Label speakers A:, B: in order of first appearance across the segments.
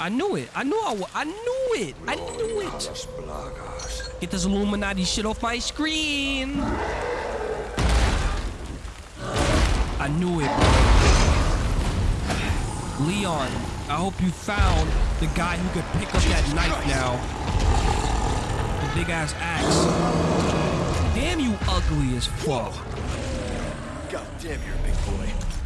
A: I knew it. I knew I was. I knew it. I knew it. Get this Illuminati shit off my screen. I knew it. Leon, I hope you found the guy who could pick up that knife now. The big ass axe. Damn you ugly as fuck.
B: God damn, you're a big boy.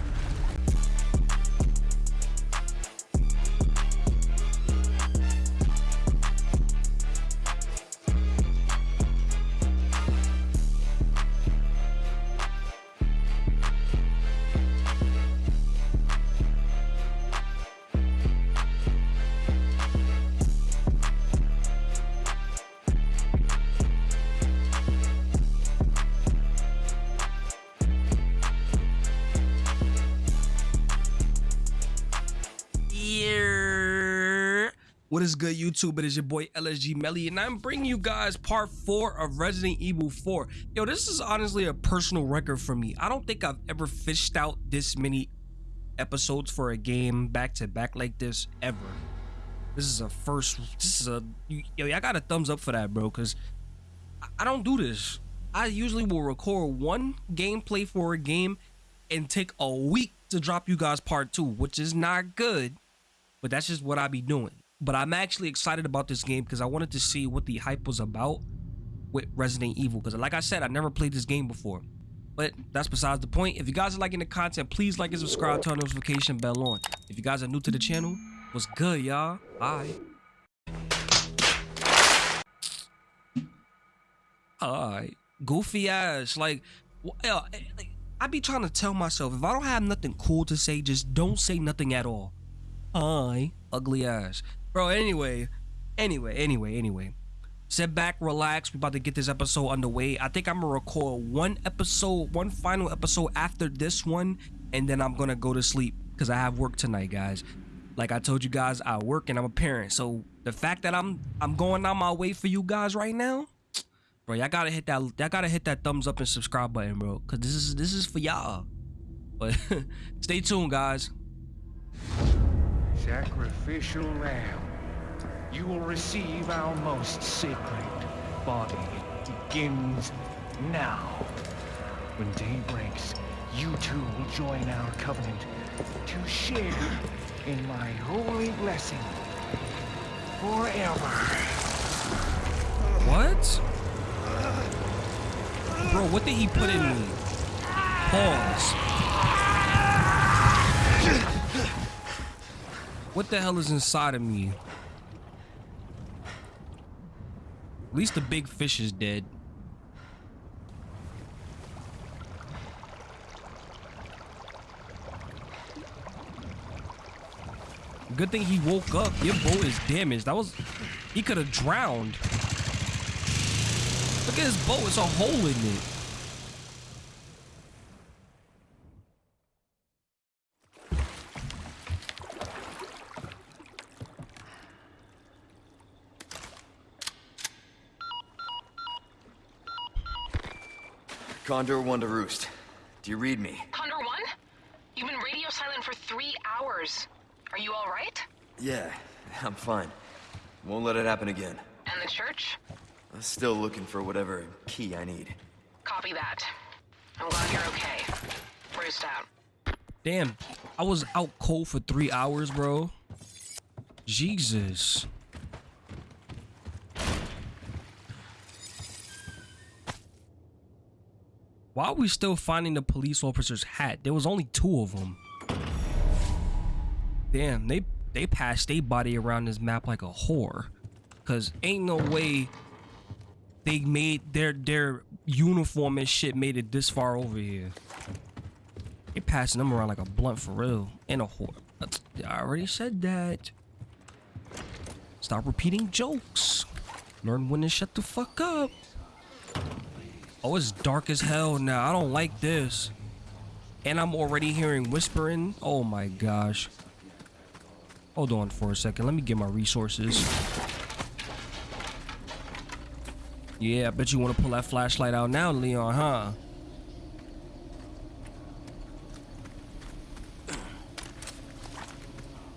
A: What is good, YouTube? It is your boy LSG Melly, and I'm bringing you guys part four of Resident Evil 4. Yo, this is honestly a personal record for me. I don't think I've ever fished out this many episodes for a game back to back like this ever. This is a first. This is a yo. I got a thumbs up for that, bro. Cause I- I don't do this. I usually will record one gameplay for a game and take a week to drop you guys part two, which is not good but that's just what I be doing. But I'm actually excited about this game because I wanted to see what the hype was about with Resident Evil. Because like I said, I never played this game before. But that's besides the point. If you guys are liking the content, please like and subscribe, turn notification bell on. If you guys are new to the channel, what's good, y'all? Hi. Alright. Goofy ass. Eh, like, I be trying to tell myself, if I don't have nothing cool to say, just don't say nothing at all. Hi, ugly ass. Bro, anyway, anyway, anyway, anyway. Sit back, relax. We about to get this episode underway. I think I'm gonna record one episode, one final episode after this one, and then I'm gonna go to sleep because I have work tonight, guys. Like I told you guys, I work and I'm a parent. So the fact that I'm I'm going on my way for you guys right now, bro, y'all gotta hit that y'all gotta hit that thumbs up and subscribe button, bro. Cause this is this is for y'all. But stay tuned, guys.
C: Sacrificial lamb, you will receive our most sacred body. Begins now. When day breaks, you two will join our covenant to share in my holy blessing forever.
A: What? Bro, what did he put in me? Pause. What the hell is inside of me? At least the big fish is dead. Good thing he woke up. Your boat is damaged. That was... He could have drowned. Look at his boat. It's a hole in it.
B: Condor one to roost. Do you read me?
D: Condor One? You've been radio silent for three hours. Are you all right?
B: Yeah, I'm fine. Won't let it happen again.
D: And the church?
B: I'm still looking for whatever key I need.
D: Copy that. I'm glad you're okay. Roost out.
A: Damn, I was out cold for three hours, bro. Jesus. Why are we still finding the police officer's hat? There was only two of them. Damn, they they passed their body around this map like a whore. Cause ain't no way they made their their uniform and shit made it this far over here. They passing them around like a blunt for real. And a whore. I already said that. Stop repeating jokes. Learn when to shut the fuck up. Oh, it's dark as hell now. I don't like this. And I'm already hearing whispering. Oh my gosh. Hold on for a second. Let me get my resources. Yeah, I bet you want to pull that flashlight out now, Leon, huh?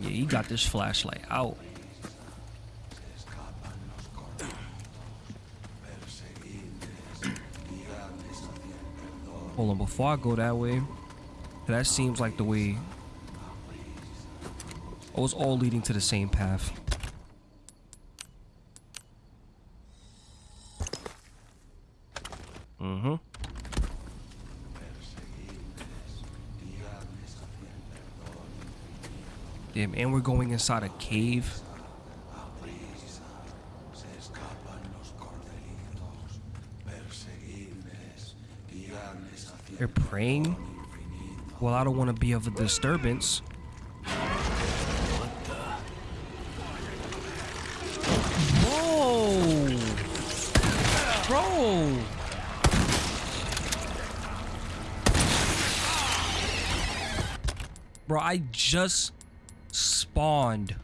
A: Yeah, he got this flashlight out. Hold on, before I go that way, that seems like the way. Oh, it's all leading to the same path. Mm-hmm. Damn, and we're going inside a cave. They're praying? Well, I don't want to be of a disturbance. Bro! Bro, I just spawned.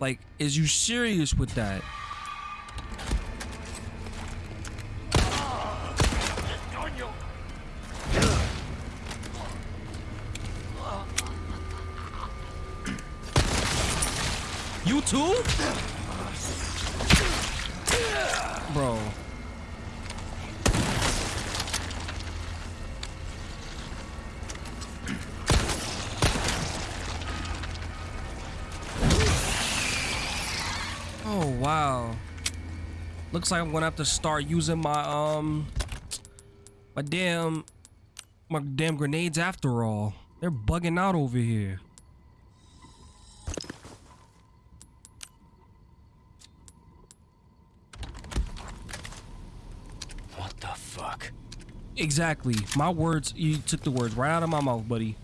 A: Like, is you serious with that? Looks like I'm gonna have to start using my um my damn my damn grenades after all. They're bugging out over here.
B: What the fuck?
A: Exactly. My words, you took the words right out of my mouth, buddy.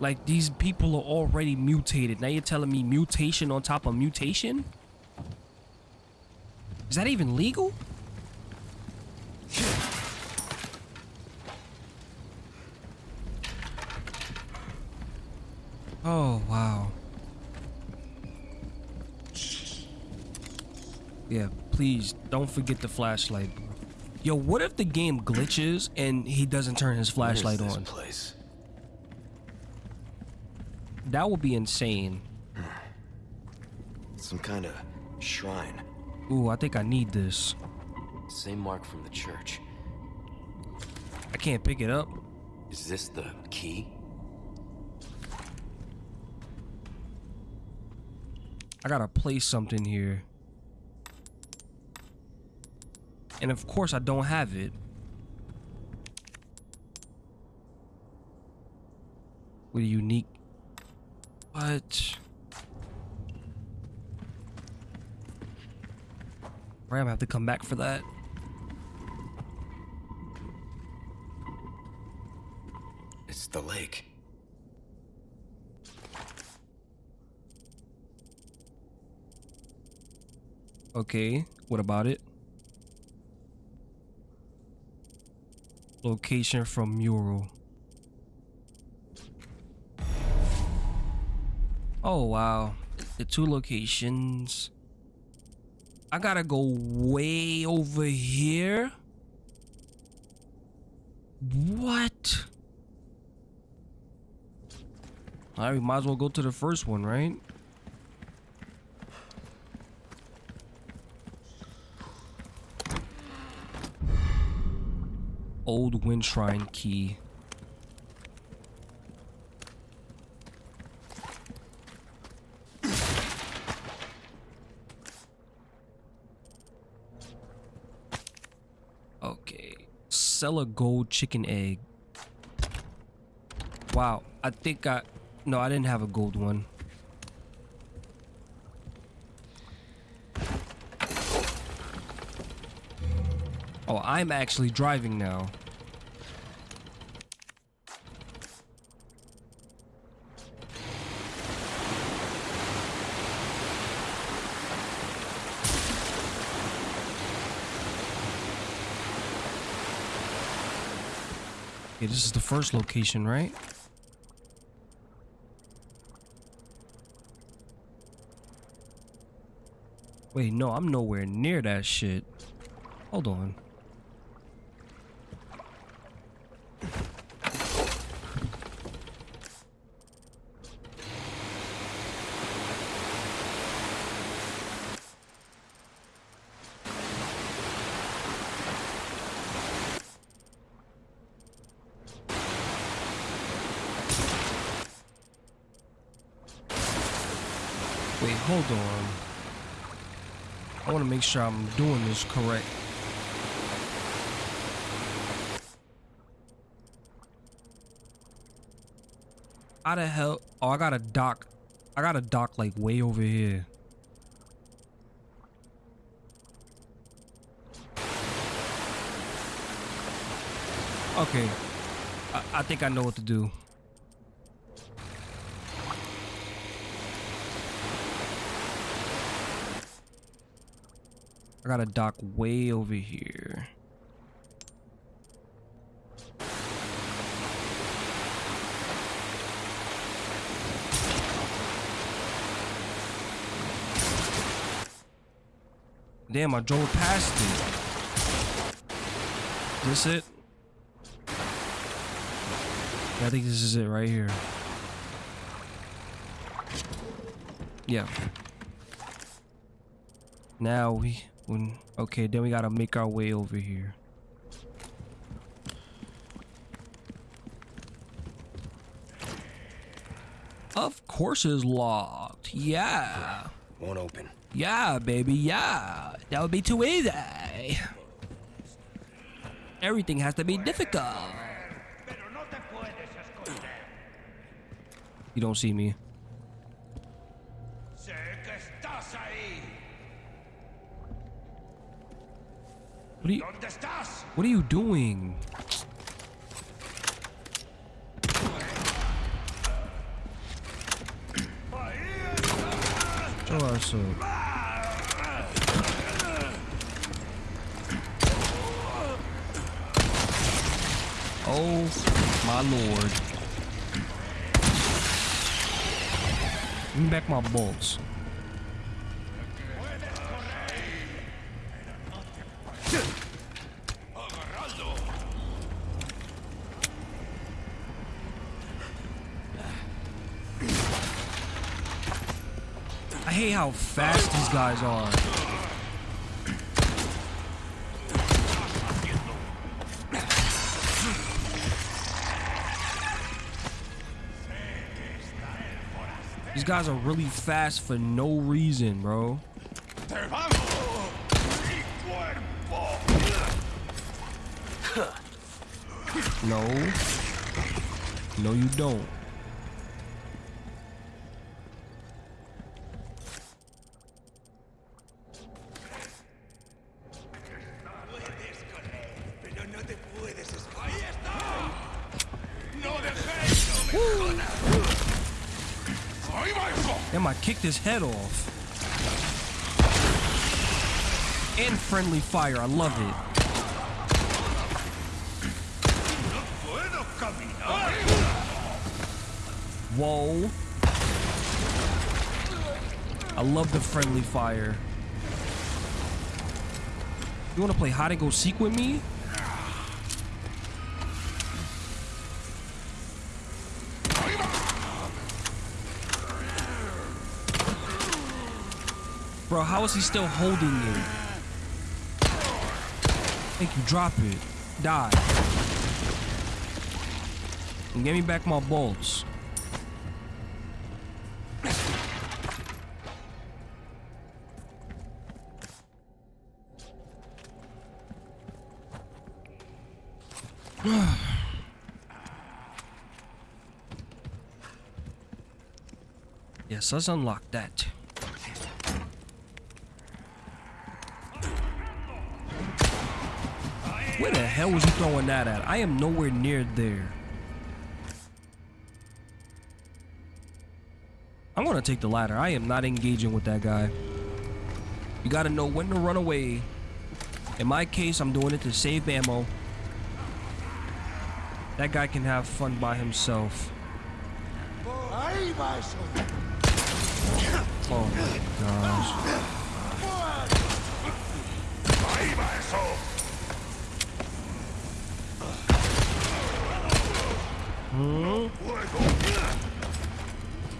A: Like these people are already mutated. Now you're telling me mutation on top of mutation? Is that even legal? Oh, wow. Yeah, please don't forget the flashlight. bro. Yo, what if the game glitches and he doesn't turn his flashlight on?
B: place?
A: That would be insane.
B: Some kind of shrine.
A: Ooh, I think I need this.
B: Same mark from the church.
A: I can't pick it up.
B: Is this the key?
A: I gotta place something here. And of course I don't have it. With a unique... What? Gonna have to come back for that.
B: It's the lake.
A: Okay, what about it? Location from mural. Oh wow, the two locations. I gotta go way over here. What? Alright, we might as well go to the first one, right? Old Wayshrine Key. Okay. Sell a gold chicken egg. Wow. I think I... No, I didn't have a gold one. Oh, I'm actually driving now. Okay, this is the first location, right? Wait, no, I'm nowhere near that shit. Hold on. Sure I'm doing this correct. How the hell? Oh, I got a dock. I got a dock like way over here. Okay. I, I think I know what to do. I got a dock way over here. Damn, I drove past it. This it? Yeah, I think this is it right here. Yeah. Now we okay, then we gotta make our way over here. Of course it's locked. Yeah.
B: Won't open.
A: Yeah, baby, yeah. That would be too easy. Everything has to be difficult. You don't see me. What are you, what are you doing? Oh my lord. Me back my bolts. I hate how fast these guys are. These guys are really fast for no reason, bro. No. No, you don't. Damn, I kicked his head off. And friendly fire, I love it. Whoa. I love the friendly fire. You wanna play hide and go seek with me? Bro, how is he still holding it? Thank you, drop it. Die. And give me back my bolts. yes, let's unlock that. Where the hell was you throwing that at? I am nowhere near there. I'm gonna take the ladder. I am not engaging with that guy. You gotta know when to run away. In my case, I'm doing it to save ammo. That guy can have fun by himself. Oh my gosh. Hmm?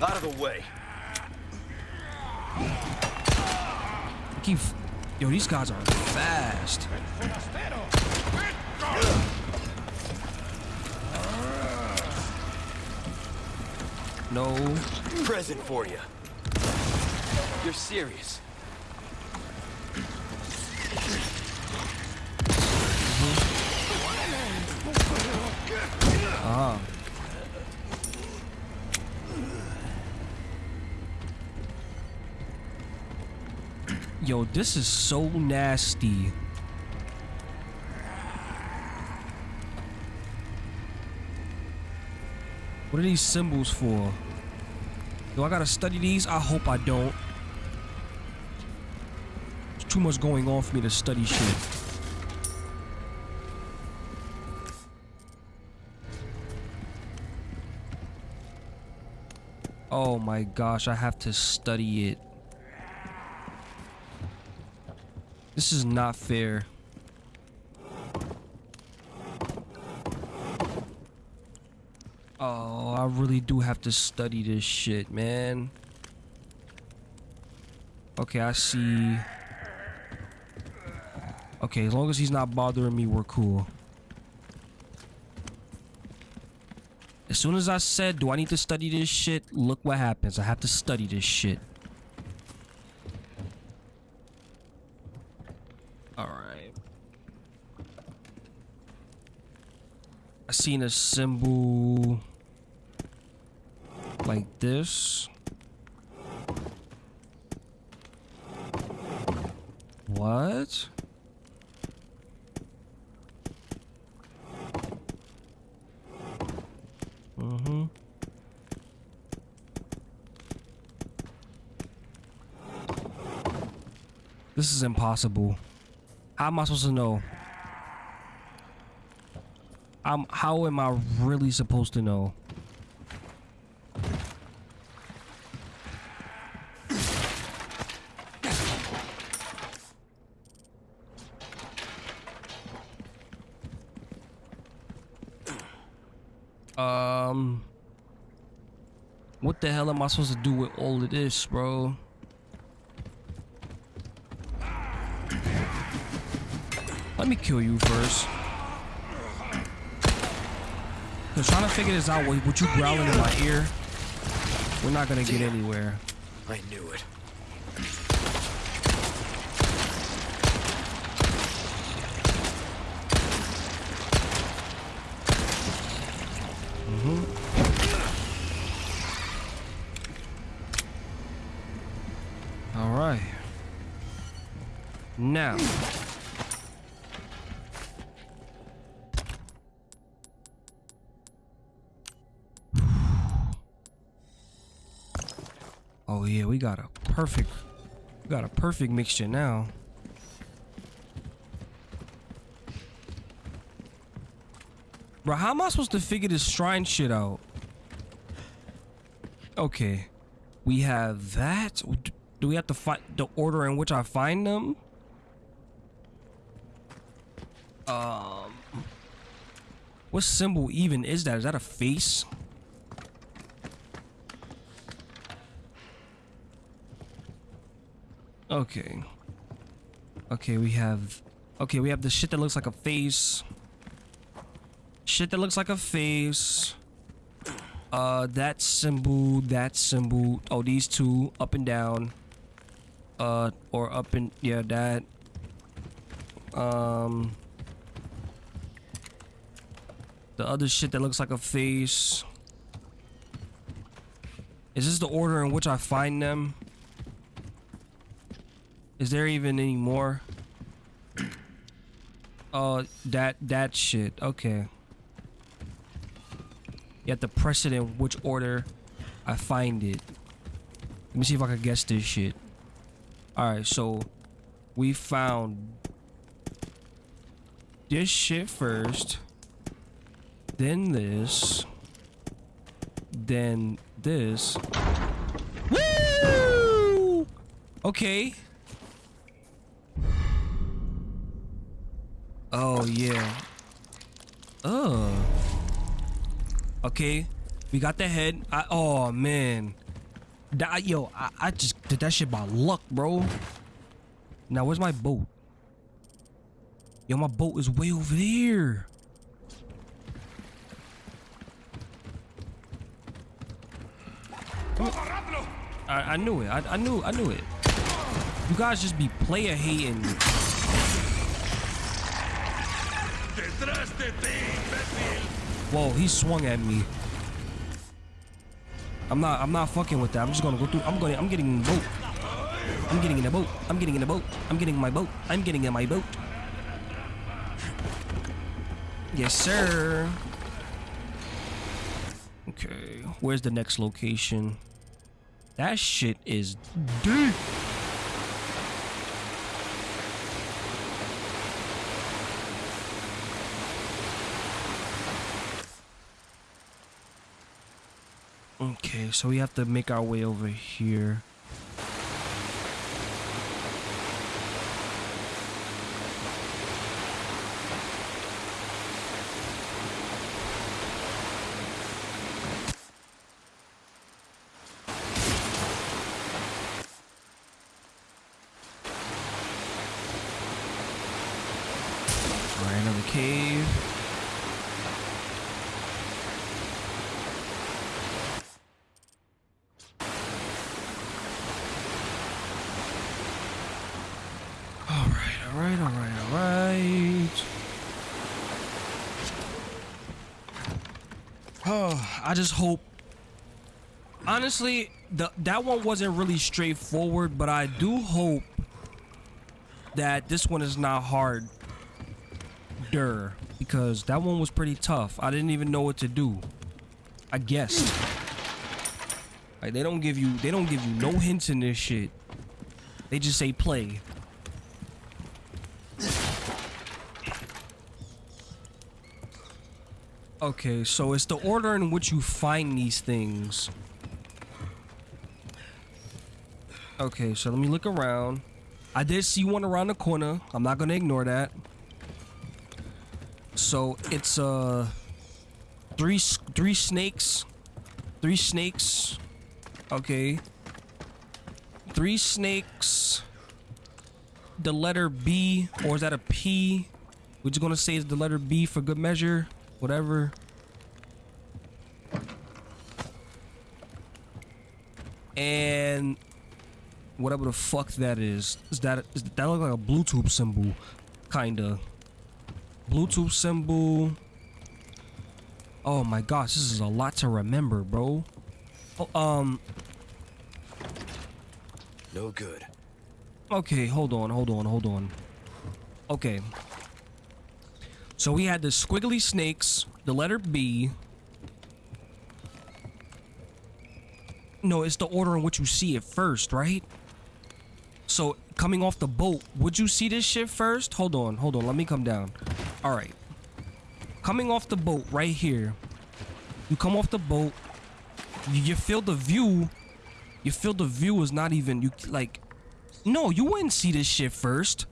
B: Out of the way.
A: I keep. Yo, these guys are fast. No.
B: Present for you. You're serious.
A: This is so nasty. What are these symbols for? Do I gotta study these? I hope I don't. There's too much going on for me to study shit. Oh my gosh, I have to study it. This is not fair. Oh, I really do have to study this shit, man. Okay, I see. Okay, as long as he's not bothering me, we're cool. As soon as I said, do I need to study this shit? Look what happens. I have to study this shit. Alright. I seen a symbol like this. What? Mm-hmm. This is impossible. How am I supposed to know? I'm, how am I really supposed to know? Um, what the hell am I supposed to do with all of this, bro? Let me kill you first. Cause trying to figure this out with you growling in my ear, we're not gonna get anywhere.
B: I knew it. Mm-hmm.
A: All right. Now. We got a perfect got a perfect mixture now. Bro, how am I supposed to figure this shrine shit out? Okay. We have that. Do we have to find the order in which I find them? Um. What symbol even is that? Is that a face? Okay. Okay, we have. Okay, we have the shit that looks like a face. Shit that looks like a face. Uh, that symbol, that symbol. Oh, these two, up and down. Uh, or up and yeah, that. Um, the other shit that looks like a face. Is this the order in which I find them? Is there even any more? Oh, that that shit. Okay. You have to press it in which order I find it. Let me see if I can guess this shit. Alright, so we found this shit first. Then this. Then this. Woo! Okay. Oh yeah. Oh. Okay. We got the head. I, oh man. That, yo, I, I just did that shit by luck, bro. Now, where's my boat? Yo, my boat is way over there. I, I knew it. I, I knew. I knew it. You guys just be player hating. Whoa, he swung at me. I'm not. I'm not fucking with that. I'm just gonna go through. I'm going. I'm getting in the boat. I'm getting in the boat. I'm getting in the boat. I'm getting in my boat. I'm getting in my boat. Yes, sir. Okay, where's the next location? That shit is deep. Okay, so we have to make our way over here. Alright, another cave. Alright, alright, alright, alright. Oh, I just hope. Honestly, the that one wasn't really straightforward, but I do hope that this one is not hard. Der, because that one was pretty tough. I didn't even know what to do. I guessed. Like they don't give you they don't give you no hints in this shit. They just say play. Okay, so it's the order in which you find these things. Okay, so let me look around. I did see one around the corner. I'm not gonna ignore that. So it's uh three three snakes, three snakes. Okay, three snakes. The letter B, or is that a P? We're just gonna say it's the letter B for good measure. Whatever. And whatever the fuck that is, is that is that look like a Bluetooth symbol, kinda. Bluetooth symbol. Oh my gosh, this is a lot to remember, bro. Oh, um.
B: No good.
A: Okay, hold on, hold on, hold on. Okay. So we had the squiggly snakes, the letter B. No, it's the order in which you see it first, right? So coming off the boat, would you see this shit first? Hold on, hold on, let me come down. All right. Coming off the boat right here. You come off the boat. You, you feel the view. You feel the view is not even you like. No, you wouldn't see this shit first.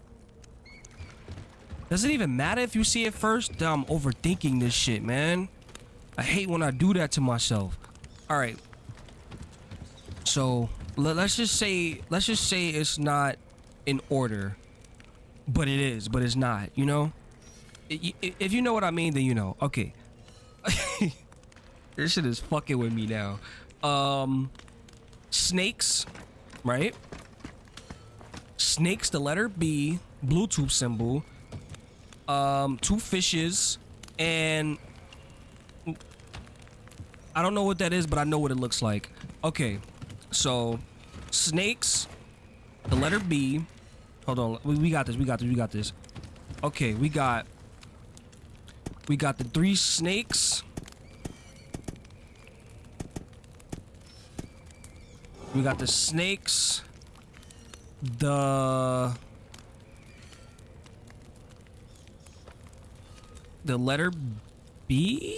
A: Does it even matter if you see it first? I'm overthinking this shit, man. I hate when I do that to myself. All right. So let, let's just say let's just say it's not in order, but it is, but it's not. You know, if you know what I mean, then you know. Okay. this shit is fucking with me now. Um, snakes, right? Snakes, the letter B, Bluetooth symbol. Um, two fishes, and I don't know what that is, but I know what it looks like. Okay, so snakes, the letter B. Hold on, we, we got this. We got this. We got this. Okay, we got we got the three snakes. We got the snakes. The the letter B.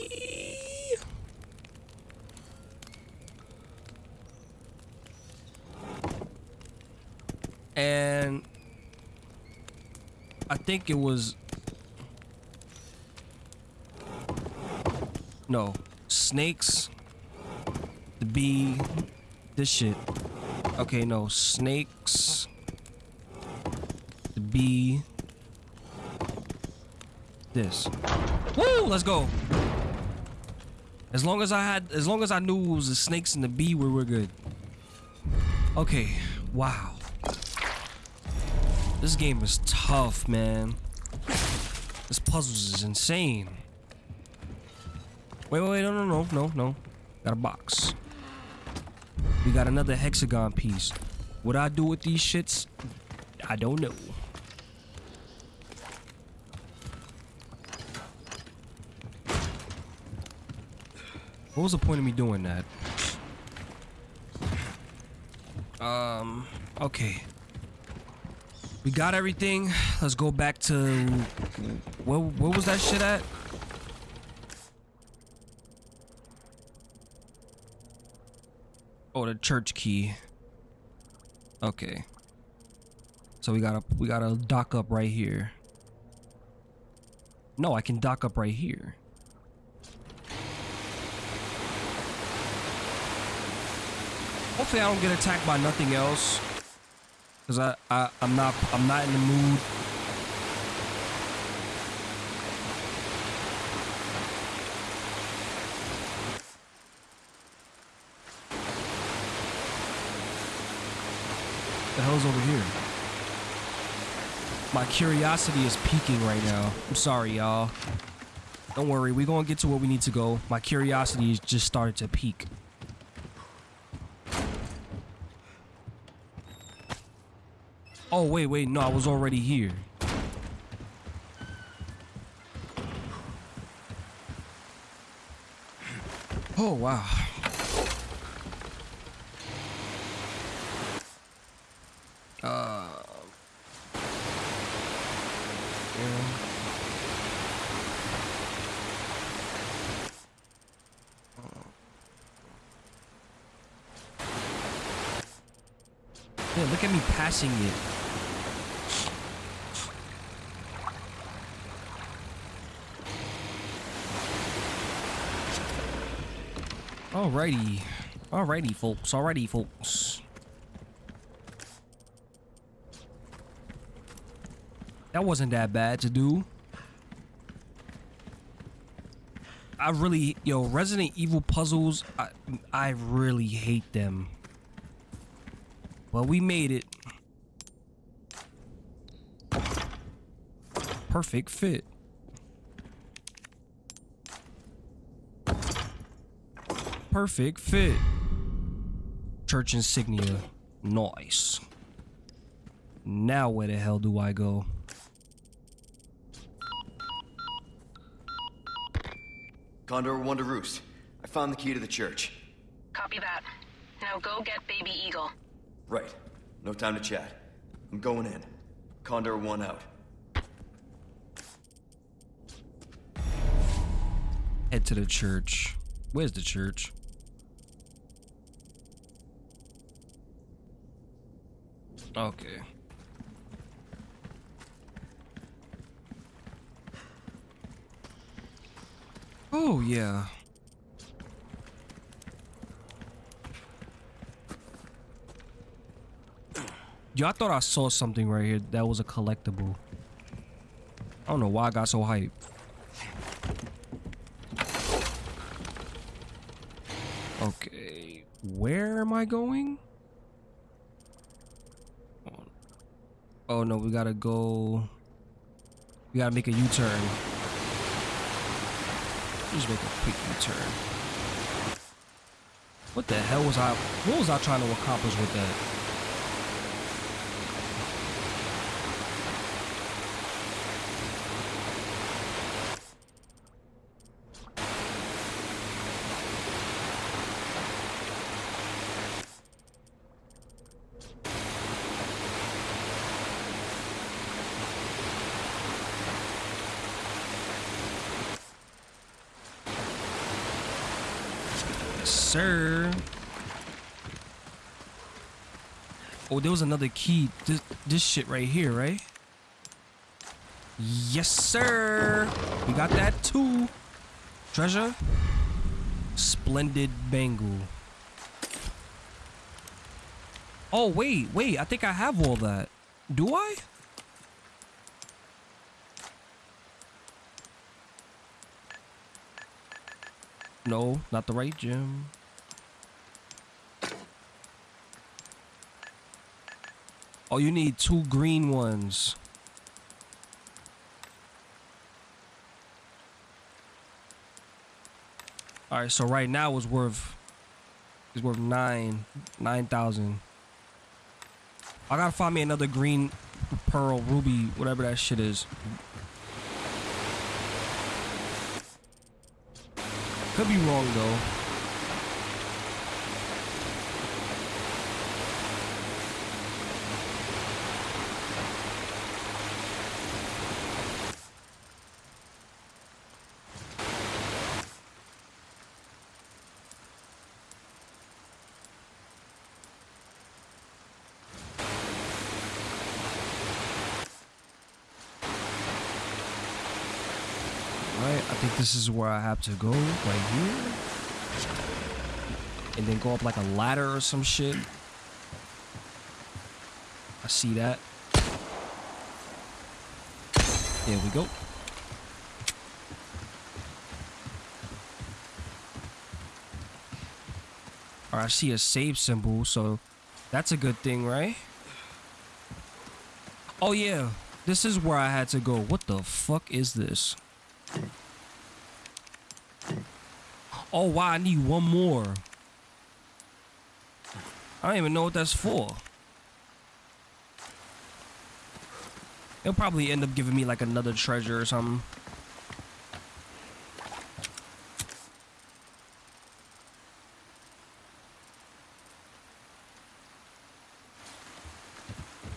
A: And I think it was no snakes, the B, This shit. Okay, no. Snakes. The bee. This. Woo! Let's go. As long as I had, as long as I knew it was the snakes and the bee, we were good. Okay. Wow. This game is tough, man. This puzzle is insane. Wait, wait, wait, no, no, no, no, no. Got a box. We got another hexagon piece. What I do with these shits, I don't know. What was the point of me doing that? Um, okay. We got everything. Let's go back to where where was that shit at? Oh, the church key. Okay. So we gotta we gotta dock up right here. No, I can dock up right here. Hopefully I don't get attacked by nothing else. Cause I, I I'm not I'm not in the mood. The hell's over here? My curiosity is peaking right now. I'm sorry, y'all. Don't worry, we're gonna get to where we need to go. My curiosity is just started to peak. Oh, wait, wait, no, I was already here. Oh, wow. Uh, yeah. Look at me passing it. Alrighty. Alrighty, folks. Alrighty, folks. That wasn't that bad to do. I really, yo, Resident Evil puzzles, I, I really hate them. Well, we made it. Perfect fit. Perfect fit. Church insignia. Nice. Now where the hell do I go?
B: Condor One to Roost. I found the key to the church.
D: Copy that. Now go get Baby Eagle.
B: Right. No time to chat. I'm going in. Condor One out.
A: Head to the church. Where's the church? Okay. Oh, yeah. Yo, I thought I saw something right here that was a collectible. I don't know why I got so hyped. Okay, where am I going? Oh no, we gotta go. We gotta make a U-turn. Just make a quick U-turn. What the hell was I? What was I trying to accomplish with that? sir. Oh, there was another key. This, this shit right here, right? Yes, sir. We got that too. Treasure. Splendid bangle. Oh, wait, wait. I think I have all that. Do I? No, not the right gym. Oh, you need two green ones. All right, so right now it's worth it's worth nine nine thousand. I gotta find me another green pearl ruby, whatever that shit is. Could be wrong though. Right, I think this is where I have to go, right here. And then go up like a ladder or some shit. I see that. There we go. Alright, I see a save symbol, so that's a good thing, right? Oh yeah, this is where I had to go. What the fuck is this? Oh wow, I need one more. I don't even know what that's for. It'll probably end up giving me like another treasure or something.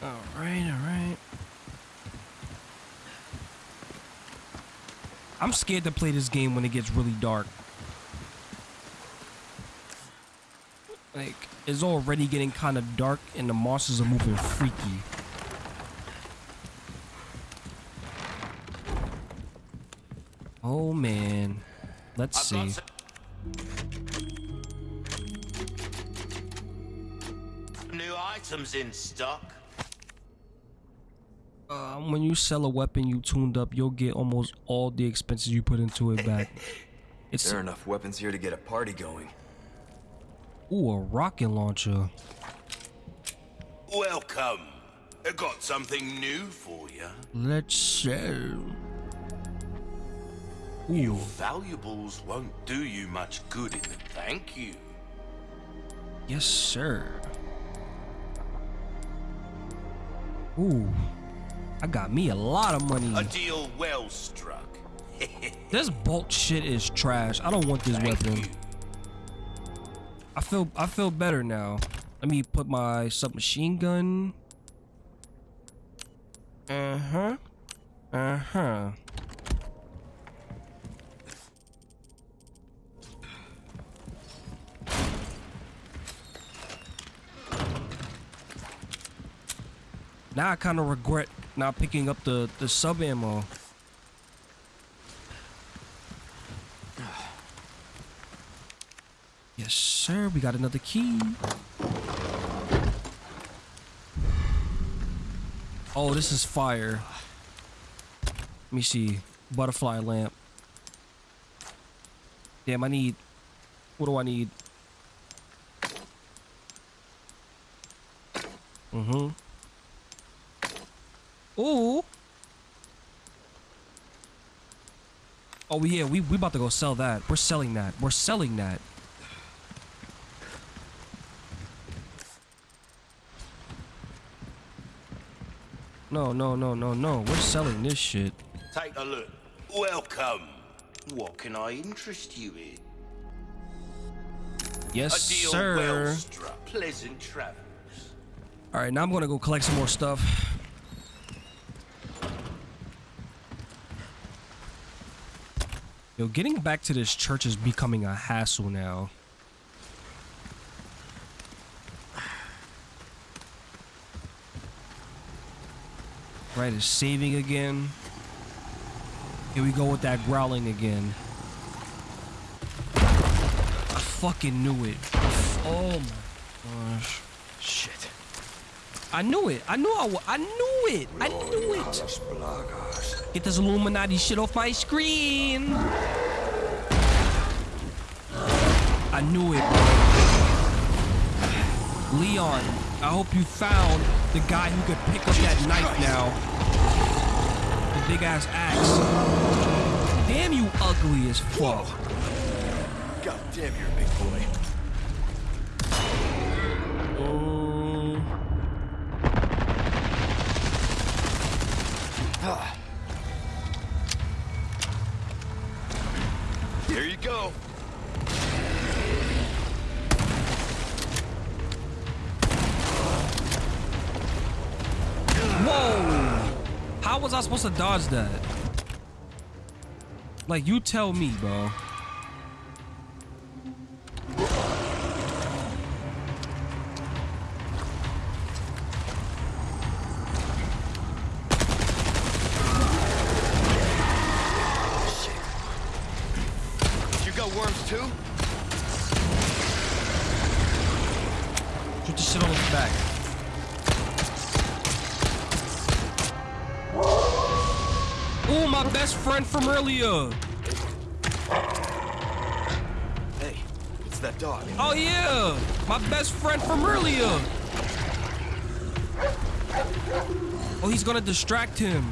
A: Alright, alright. I'm scared to play this game when it gets really dark. Like, it's already getting kind of dark and the monsters are moving freaky. Oh man. Let's see.
E: New items in stock.
A: Um, when you sell a weapon you tuned up, you'll get almost all the expenses you put into it back. It's
B: There are enough weapons here to get a party going.
A: Ooh a rocket launcher.
E: Welcome. I got something new for you.
A: Let's sell.
E: Your valuables won't do you much good in the thank you.
A: yes sir. Ooh, I got me a lot of money.
E: A deal well struck.
A: This bolt shit is trash. I don't want this
E: Thank
A: weapon.
E: you.
A: I feel I feel better now. Let me put my submachine gun. Uh huh. Uh huh. Now I kind of regret not picking up the the sub ammo. Yes, sir. We got another key. Oh, this is fire. Let me see. Butterfly lamp. Damn, I need. What do I need? Mm-hmm. Ooh. Oh yeah, we we about to go sell that. We're selling that. We're selling that. No, no, no, no, no. We're selling this shit.
E: Take a look. Welcome. What can I interest you in?
A: Yes,
E: A deal
A: sir.
E: well struck. Pleasant travels.
A: All right, now I'm gonna go collect some more stuff. Yo, getting back to this church is becoming a hassle now. Right, it's saving again. Here we go with that growling again. I fucking knew it. Oh my gosh.
B: Shit.
A: I knew it. I knew I, I knew it. I knew it. Get this Illuminati shit off my screen. I knew it. Leon, I hope you found the guy who could pick up that knife now. The big ass axe. Damn you ugly as fuck.
B: God damn, you're a big boy.
A: Supposed to dodge that? Like, you tell me, bro.
B: You got worms too?
A: Shoot the shit on his back. Ooh, my best friend from earlier.
B: Hey, it's that dog.
A: Oh yeah, my best friend from earlier. Oh, he's gonna distract him.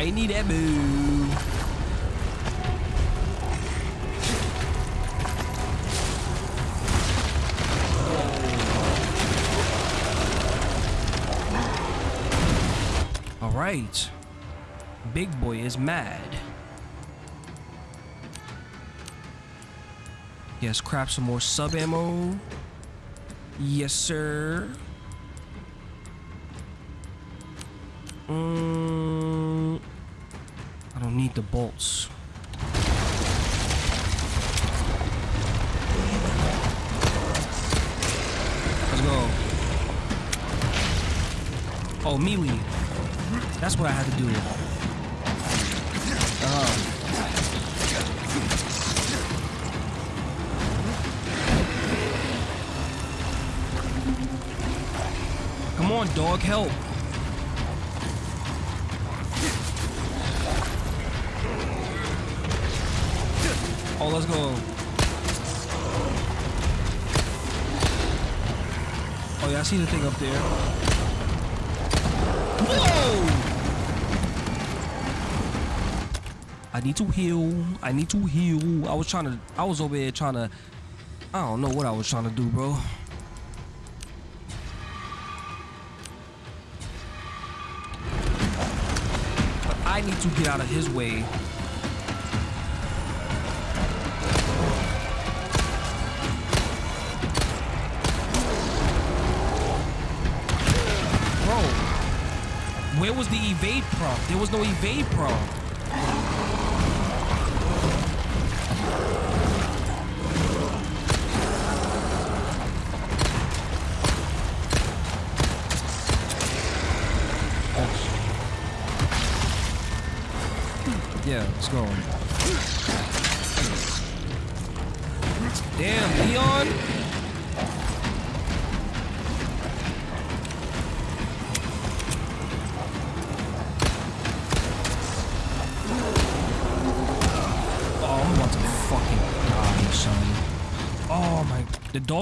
B: I
A: need ammo. All right. Big boy is mad. Yes, crap some more sub ammo. Yes, sir. Mm, don't need the bolts. Let's go. Oh, melee. That's what I had to do. Uh-huh. Come on, dog, help. See the thing up there. Whoa! I need to heal. I need to heal. I was trying to, I was over here trying to, I don't know what I was trying to do, bro. But I need to get out of his way. Where was the evade prompt? There was no evade prompt. Yeah, let's go.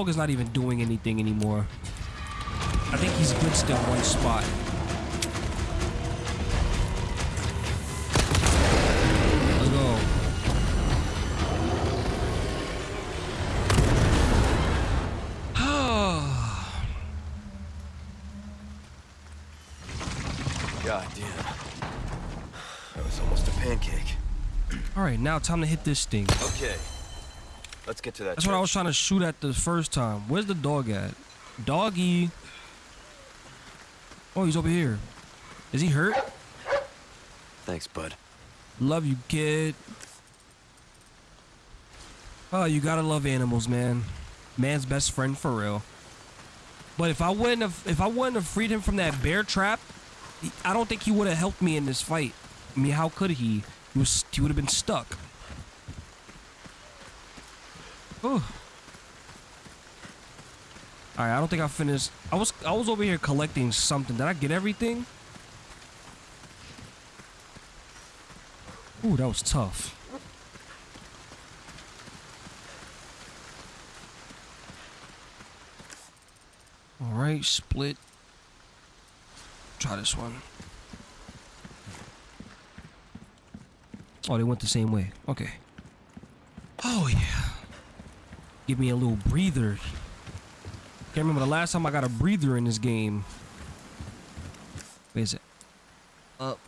A: Is not even doing anything anymore. I think he's good still one spot. Let's go.
B: God damn. That was almost a pancake.
A: All right, now time to hit this thing.
B: Okay. Let's get to that.
A: That's what I was trying to shoot at the first time. Where's the dog at? Doggy. Oh, he's over here. Is he hurt?
B: Thanks, bud.
A: Love you, kid. Oh, you gotta love animals, man. Man's best friend for real. But if I wouldn't have, if I wouldn't have freed him from that bear trap, I don't think he would have helped me in this fight. I mean, how could he? He was, he would have been stuck. Oh. All right, I don't think I finished. I was, I was over here collecting something. Did I get everything? Ooh, that was tough. All right, split. Try this one. Oh, they went the same way. Okay. Oh, yeah. Give me a little breather. Can't remember the last time I got a breather in this game. Where is it? Up.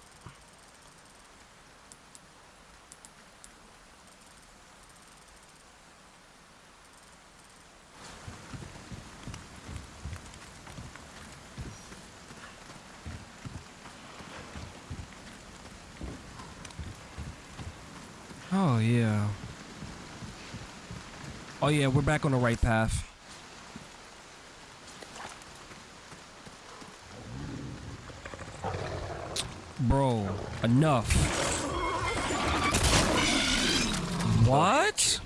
A: Oh, yeah. Oh, Oh, yeah, we're back on the right path. Bro, enough. What?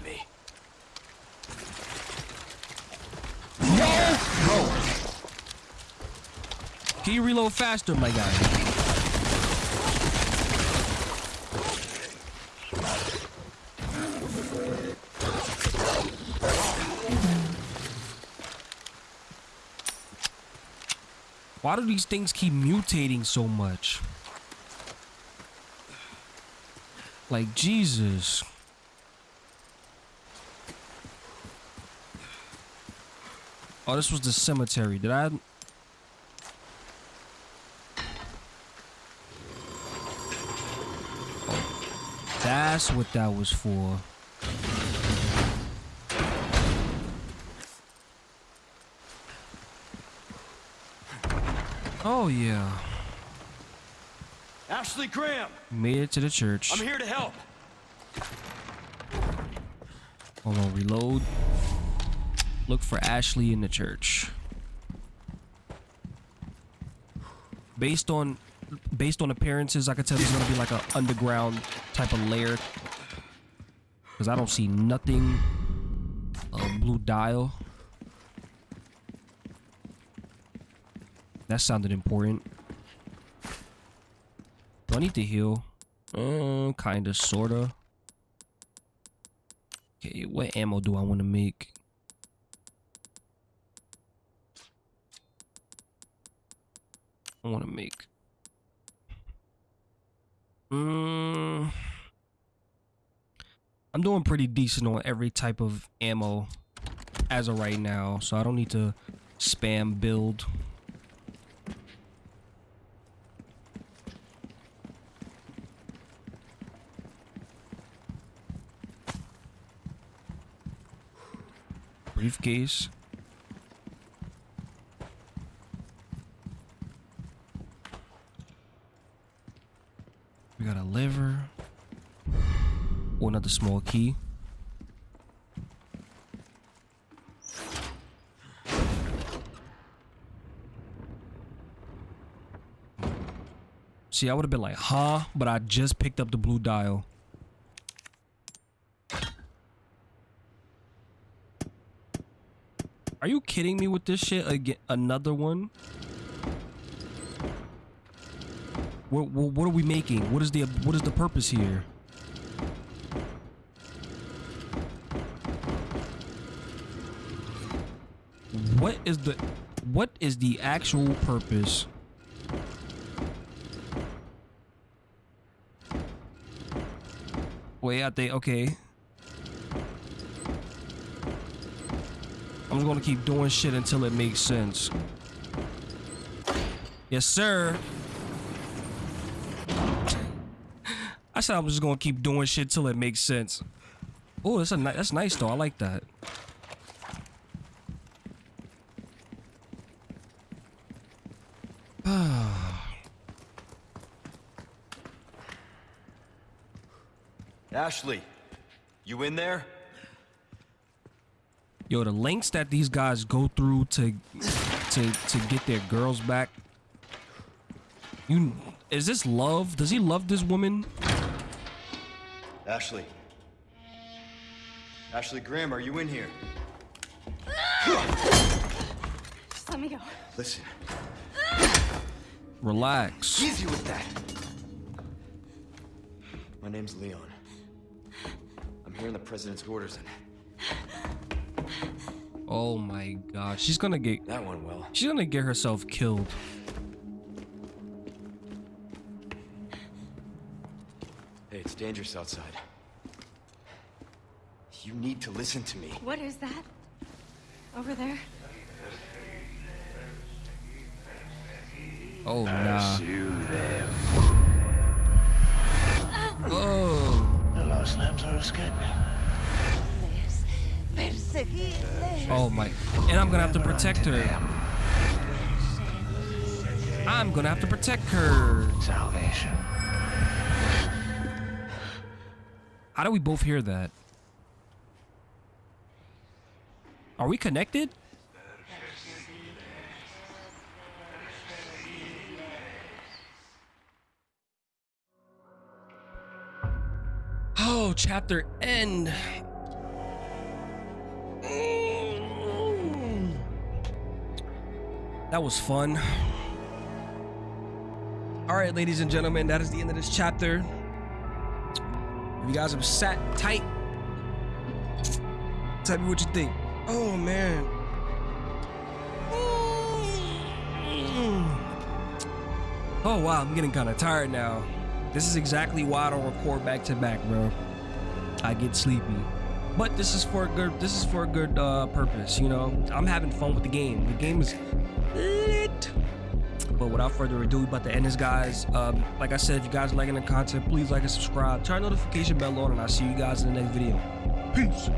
A: No!
B: Me.
A: Can you reload faster, my guy? Why do these things keep mutating so much? Like Jesus. Oh, this was the cemetery. Did I? That's what that was for. Oh yeah,
E: Ashley Graham,
A: made it to the church.
E: I'm here to help.
A: Hold on, reload. Look for Ashley in the church. Based on based on appearances, I could tell there's gonna be like a underground type of layer. Cause I don't see nothing. A blue dial. That sounded important. Do I need to heal? Uh, kinda, sorta. Okay, what ammo do I want to make? I want to make. Mm, I'm doing pretty decent on every type of ammo as of right now, so I don't need to spam build. Briefcase. We got a lever. Or another small key. See, I would have been like, huh? But I just picked up the blue dial. Are you kidding me with this shit again? Another one? What, what, what are we making? What is the what is the purpose here? What is the what is the actual purpose? Way out there. Okay. I'm just gonna keep doing shit until it makes sense. Yes, sir. I said I'm just gonna keep doing shit till it makes sense. Oh, that's a ni- that's nice though. I like that.
B: Ashley, you in there?
A: Yo, the lengths that these guys go through to to to get their girls back. You is this love? Does he love this woman?
B: Ashley. Ashley Graham, are you in here?
F: Just let me go.
B: Listen,
A: Relax.
B: easy with that. My name's Leon. I'm hearing the president's orders, and
A: Oh my god. She's gonna get
B: that one well.
A: she's gonna get herself killed.
B: Hey, it's dangerous outside. You need to listen to me.
F: What is that? Over there?
A: Oh nah.
C: Pursue them.
A: Oh.
C: The Lost Lambs are escaping.
A: Oh my. And I'm gonna have to protect her. I'm gonna have to protect her.
C: Salvation.
A: How do we both hear that? Are we connected? Oh, chapter end. That was fun. All right, ladies and gentlemen, that is the end of this chapter. If you guys have sat tight, tell me what you think. Oh man. Oh wow, I'm getting kind of tired now. This is exactly why I don't record back to back, bro. I get sleepy. But this is for a good this is for a good uh, purpose, you know. I'm having fun with the game. The game is lit. But without further ado, we about to end this, guys. Um, like I said, if you guys are liking the content, please like and subscribe. Turn notification bell on, and I'll see you guys in the next video. Peace.